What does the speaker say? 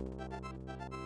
You